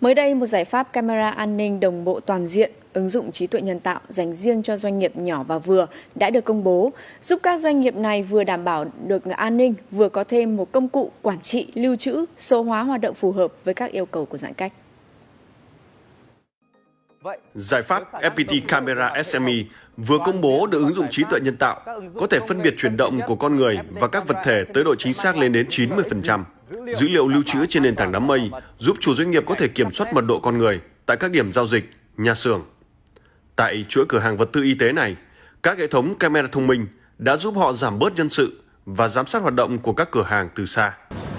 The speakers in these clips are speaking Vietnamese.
Mới đây, một giải pháp camera an ninh đồng bộ toàn diện ứng dụng trí tuệ nhân tạo dành riêng cho doanh nghiệp nhỏ và vừa đã được công bố, giúp các doanh nghiệp này vừa đảm bảo được an ninh, vừa có thêm một công cụ quản trị, lưu trữ, số hóa hoạt động phù hợp với các yêu cầu của giãn cách. Giải pháp FPT Camera SME vừa công bố được ứng dụng trí tuệ nhân tạo, có thể phân biệt chuyển động của con người và các vật thể tới độ chính xác lên đến 90%. Dữ liệu lưu trữ trên nền tảng đám mây giúp chủ doanh nghiệp có thể kiểm soát mật độ con người tại các điểm giao dịch, nhà xưởng. Tại chuỗi cửa hàng vật tư y tế này, các hệ thống camera thông minh đã giúp họ giảm bớt nhân sự và giám sát hoạt động của các cửa hàng từ xa.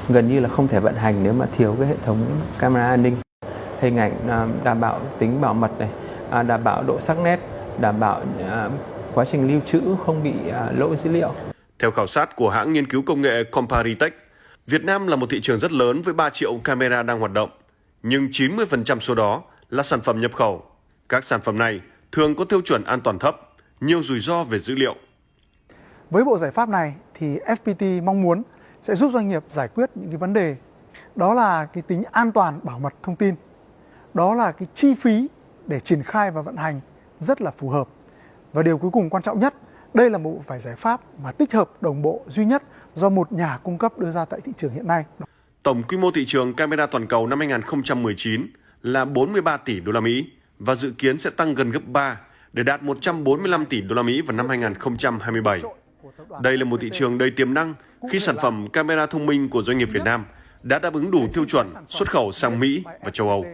Gần như là không thể vận hành nếu mà thiếu cái hệ thống camera an ninh hình ảnh à, đảm bảo tính bảo mật này, à, đảm bảo độ sắc nét, đảm bảo à, quá trình lưu trữ không bị lỗi dữ liệu. Theo khảo sát của hãng nghiên cứu công nghệ Comparitech, Việt Nam là một thị trường rất lớn với 3 triệu camera đang hoạt động, nhưng 90% số đó là sản phẩm nhập khẩu. Các sản phẩm này thường có tiêu chuẩn an toàn thấp, nhiều rủi ro về dữ liệu. Với bộ giải pháp này thì FPT mong muốn sẽ giúp doanh nghiệp giải quyết những cái vấn đề đó là cái tính an toàn bảo mật thông tin đó là cái chi phí để triển khai và vận hành rất là phù hợp. Và điều cuối cùng quan trọng nhất, đây là một vài giải pháp mà tích hợp đồng bộ duy nhất do một nhà cung cấp đưa ra tại thị trường hiện nay. Tổng quy mô thị trường camera toàn cầu năm 2019 là 43 tỷ đô la Mỹ và dự kiến sẽ tăng gần gấp 3 để đạt 145 tỷ đô la Mỹ vào năm 2027. Đây là một thị trường đầy tiềm năng khi sản phẩm camera thông minh của doanh nghiệp Việt Nam đã đáp ứng đủ tiêu chuẩn xuất khẩu sang Mỹ và châu Âu.